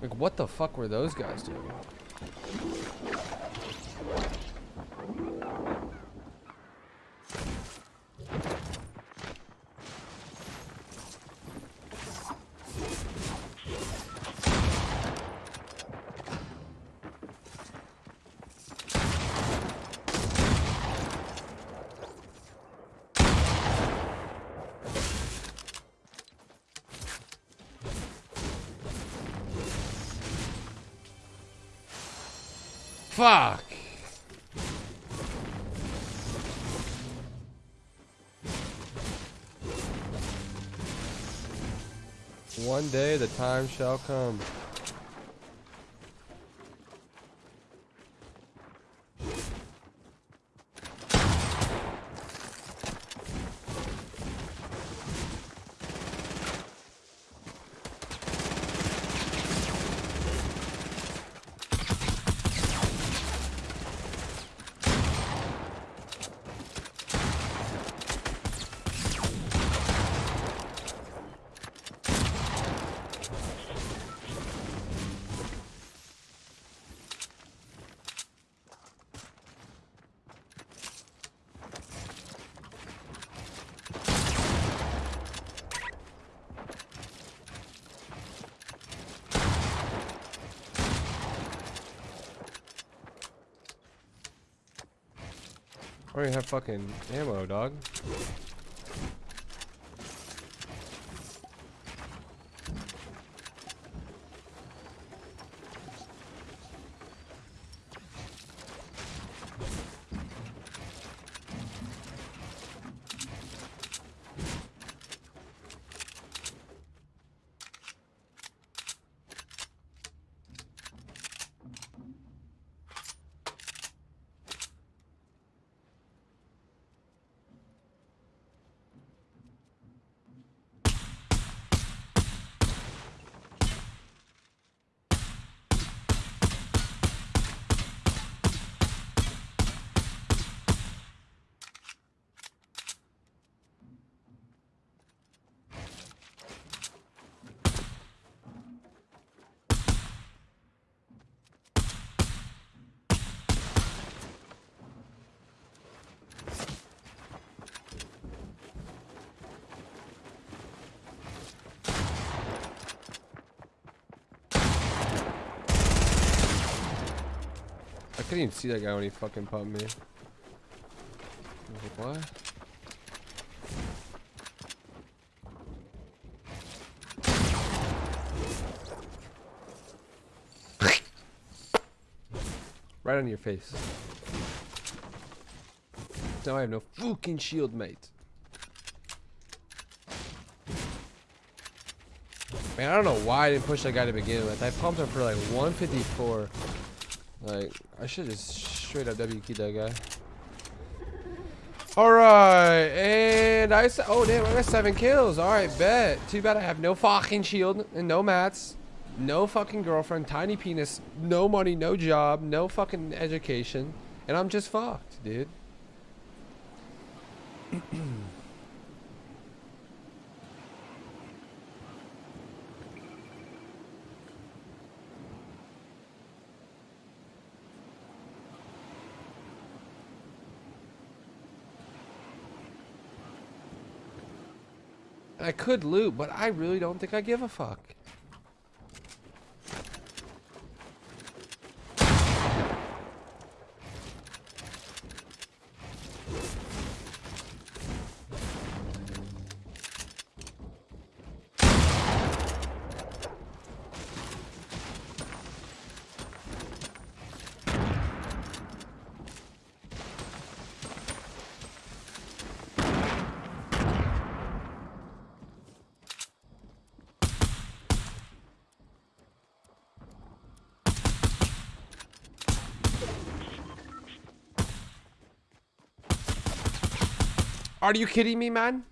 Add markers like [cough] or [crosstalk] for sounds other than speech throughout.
Like, what the fuck were those guys doing? Fuck! One day the time shall come. I already have fucking ammo, dog. Couldn't even see that guy when he fucking pumped me. What? [laughs] right on your face. Now I have no fucking shield, mate. Man, I don't know why I didn't push that guy to begin with. I pumped him for like 154. Like, I should just straight up W key that guy. Alright, and I said, oh damn, I got seven kills. Alright, bet. Too bad I have no fucking shield and no mats. No fucking girlfriend, tiny penis, no money, no job, no fucking education. And I'm just fucked, dude. [clears throat] I could loot, but I really don't think I give a fuck. Are you kidding me, man?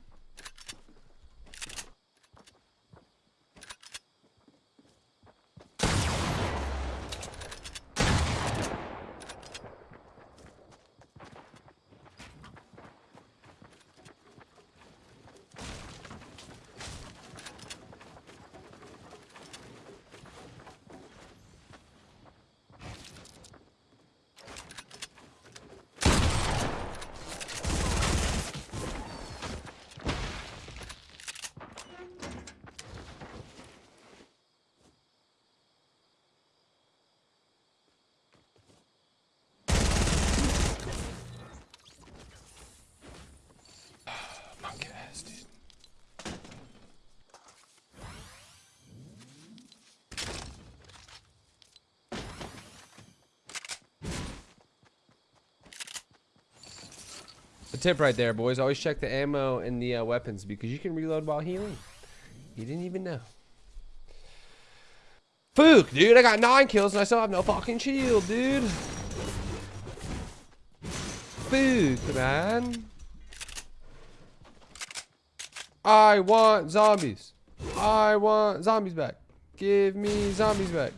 A tip right there, boys. Always check the ammo and the uh, weapons because you can reload while healing. You didn't even know. Fook, dude. I got nine kills and I still have no fucking shield, dude. Fook, man. I want zombies. I want zombies back. Give me zombies back.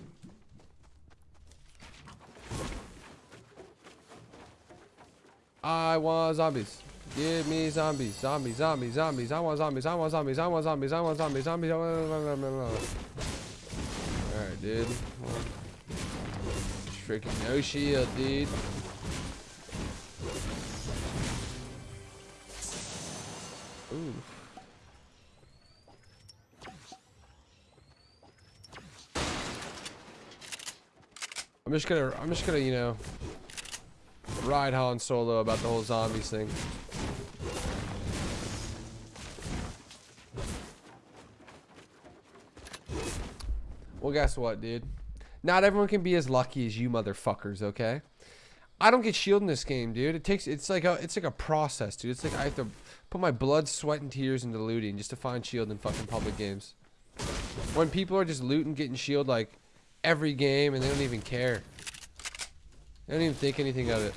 I want zombies. Give me zombies. Zombies, zombies, zombies. I want zombies. I want zombies. I want zombies. I want zombies. Zombies. Alright, dude. Freaking no shield, dude. Ooh. I'm just gonna, I'm just gonna, you know, ride Han Solo about the whole zombies thing. Well, guess what, dude? Not everyone can be as lucky as you motherfuckers, okay? I don't get shield in this game, dude. It takes it's like a it's like a process, dude. It's like I have to put my blood, sweat, and tears into looting just to find shield in fucking public games. When people are just looting, getting shield like every game, and they don't even care. They don't even think anything of it.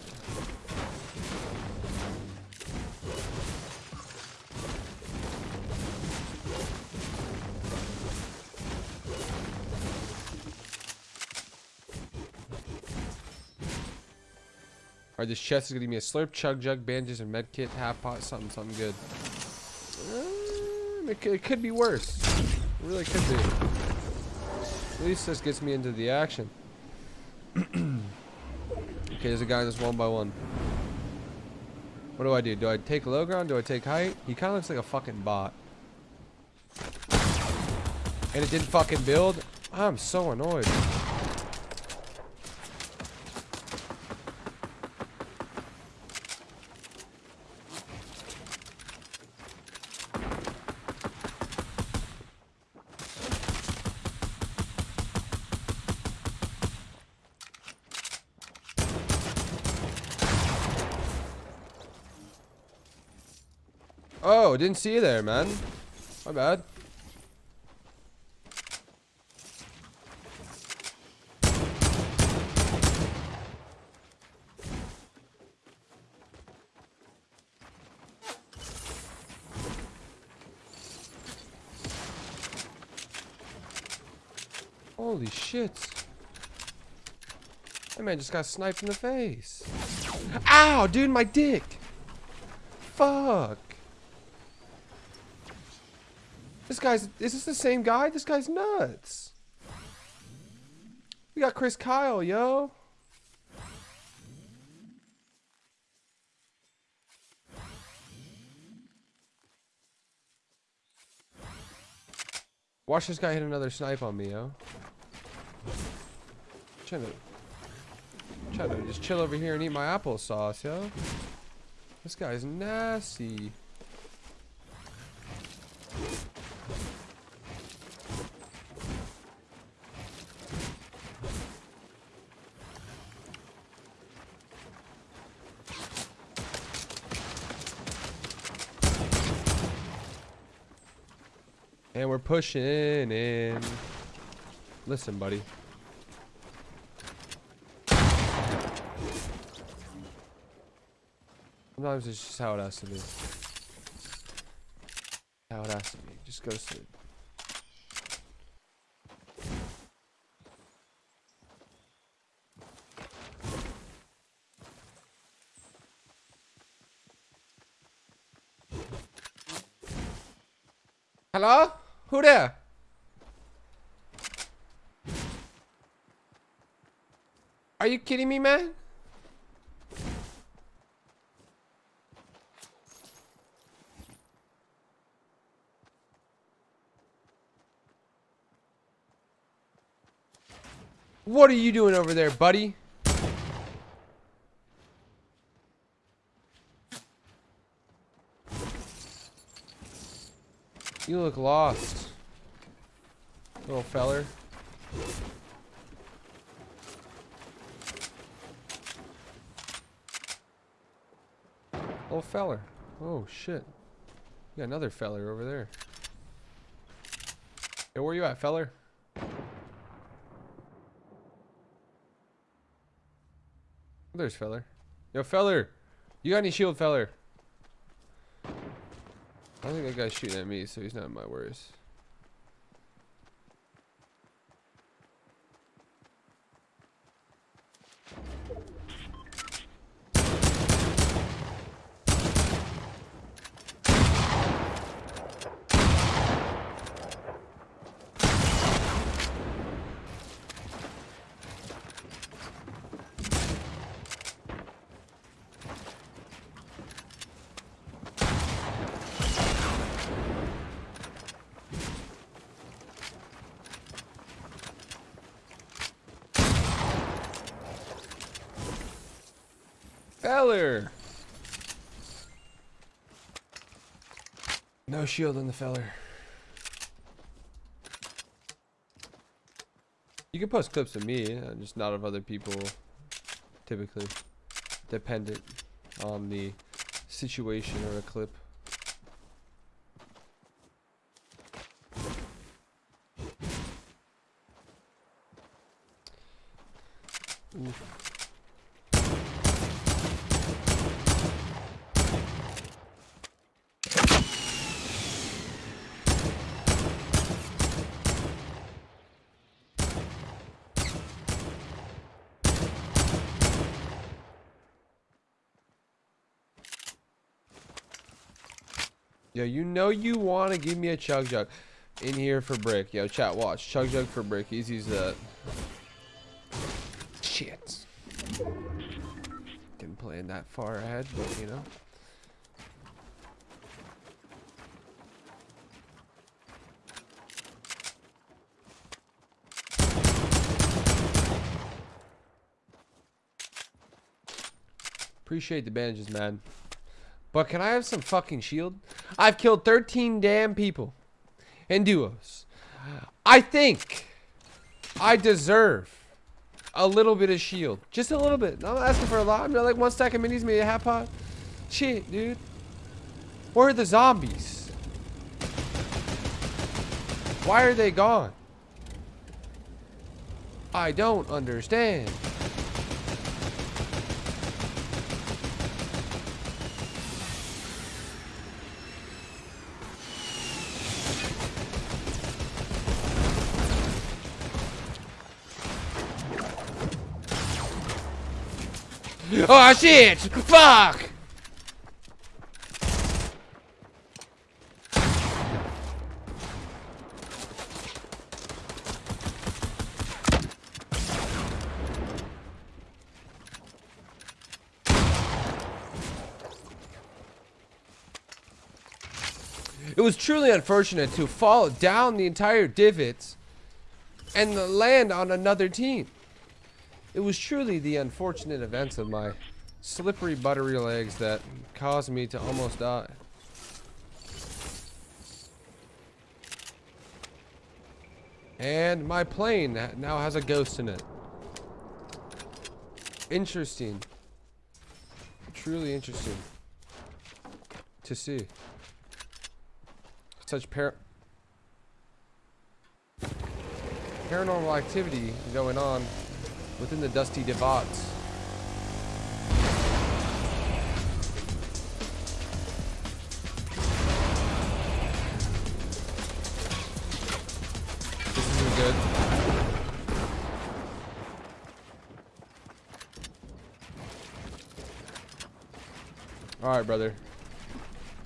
Alright, this chest is gonna me a slurp, chug jug, bandages, and med kit, half pot, something, something good. Um, it, could, it could be worse. It really could be. At least this gets me into the action. [clears throat] okay, there's a guy this one by one. What do I do? Do I take low ground? Do I take height? He kind of looks like a fucking bot. And it didn't fucking build? I'm so annoyed. Oh, didn't see you there, man. My bad. Holy shit. That man just got sniped in the face. Ow, dude, my dick. Fuck. This guy's, is this the same guy? This guy's nuts. We got Chris Kyle, yo. Watch this guy hit another snipe on me, yo. Trying to, trying to just chill over here and eat my applesauce, yo. This guy's nasty. And we're pushing in. Listen, buddy. Sometimes it's just how it has to be. How it has to be. Just go to sleep. Hello? Who there? Are you kidding me, man? What are you doing over there, buddy? You look lost. Little feller. Little feller. Oh shit. You got another feller over there. Hey, where you at, feller? There's feller. Yo, feller. You got any shield, feller? I don't think that guy's shooting at me, so he's not my worries. Feller. No shield on the feller. You can post clips of me, uh, just not of other people. Typically, dependent on the situation or a clip. Oof. Yo, you know you want to give me a chug jug in here for brick. Yo, chat, watch. Chug jug for brick. Easy's that. Shit. Didn't plan that far ahead, but you know. Appreciate the bandages, man. But can I have some fucking shield? I've killed 13 damn people in duos. I think I deserve a little bit of shield. Just a little bit. I'm not asking for a lot. I'm not like one stack of minis, maybe a half pot. Shit, dude. Where are the zombies? Why are they gone? I don't understand. [laughs] Oh shit! Fuck! It was truly unfortunate to fall down the entire divot and land on another team. It was truly the unfortunate events of my slippery buttery legs that caused me to almost die. And my plane now has a ghost in it. Interesting. Truly interesting. To see. Such par paranormal activity going on within the dusty divots. This isn't good. Alright, brother.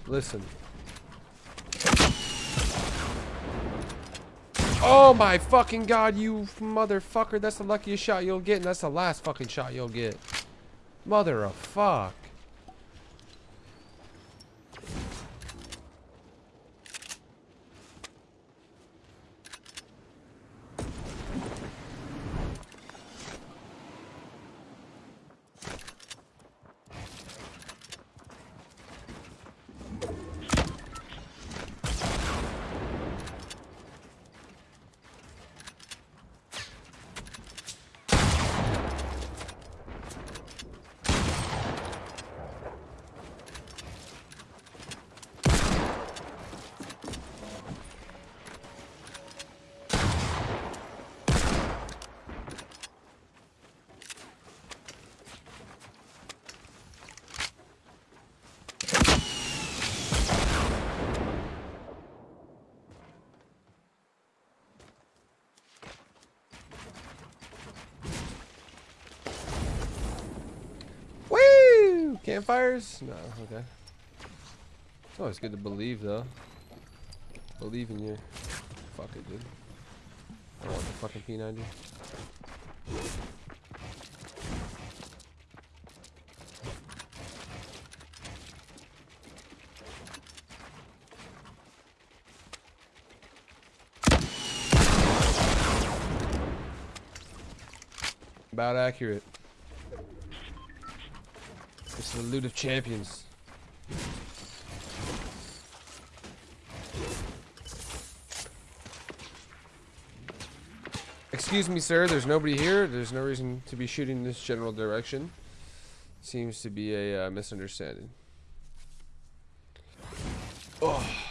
Listen. Oh my fucking god, you motherfucker. That's the luckiest shot you'll get, and that's the last fucking shot you'll get. Mother of fuck. Campfires? No, okay. It's always good to believe, though. Believe in you. Fuck it, dude. I want the fucking P90. About accurate. The loot of champions. Excuse me, sir. There's nobody here. There's no reason to be shooting in this general direction. Seems to be a uh, misunderstanding. Oh.